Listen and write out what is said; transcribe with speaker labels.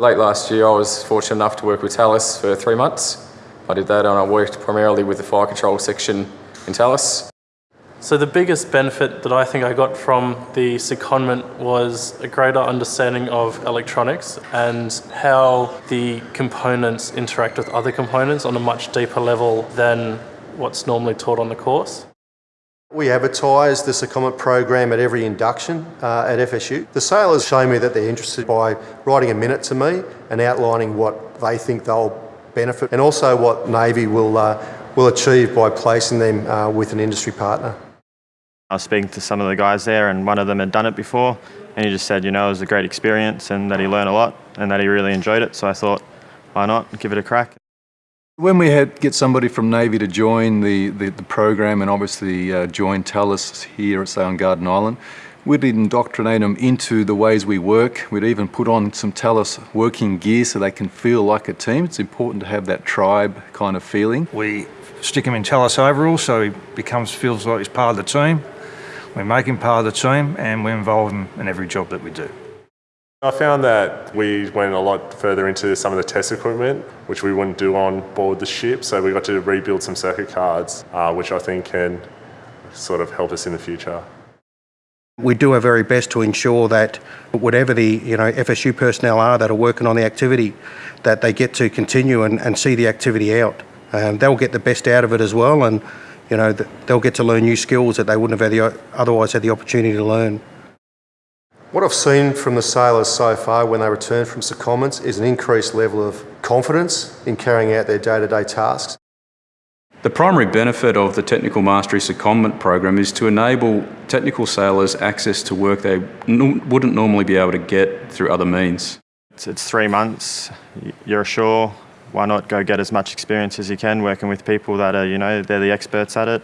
Speaker 1: Late last year I was fortunate enough to work with Thales for three months. I did that and I worked primarily with the fire control section in Thales.
Speaker 2: So the biggest benefit that I think I got from the secondment was a greater understanding of electronics and how the components interact with other components on a much deeper level than what's normally taught on the course.
Speaker 3: We advertise the secondment program at every induction uh, at FSU. The sailors show me that they're interested by writing a minute to me and outlining what they think they'll benefit and also what Navy will, uh, will achieve by placing them uh, with an industry partner.
Speaker 4: I was speaking to some of the guys there and one of them had done it before and he just said, you know, it was a great experience and that he learned a lot and that he really enjoyed it. So I thought, why not give it a crack?
Speaker 5: When we had get somebody from Navy to join the, the, the program and obviously uh, join Thales here at on Garden Island, we'd indoctrinate them into the ways we work. We'd even put on some Thales working gear so they can feel like a team. It's important to have that tribe kind of feeling.
Speaker 6: We stick him in Thales overalls so he becomes feels like he's part of the team. We make him part of the team and we involve him in every job that we do.
Speaker 7: I found that we went a lot further into some of the test equipment, which we wouldn't do on board the ship. So we got to rebuild some circuit cards, uh, which I think can sort of help us in the future.
Speaker 8: We do our very best to ensure that whatever the you know FSU personnel are that are working on the activity, that they get to continue and, and see the activity out. Um, they'll get the best out of it as well, and you know, they'll get to learn new skills that they wouldn't have otherwise had the opportunity to learn.
Speaker 3: What I've seen from the sailors so far when they return from secondments is an increased level of confidence in carrying out their day-to-day -day tasks.
Speaker 9: The primary benefit of the Technical Mastery Secondment program is to enable technical sailors access to work they wouldn't normally be able to get through other means.
Speaker 4: It's, it's three months, you're ashore, why not go get as much experience as you can working with people that are, you know, they're the experts at it.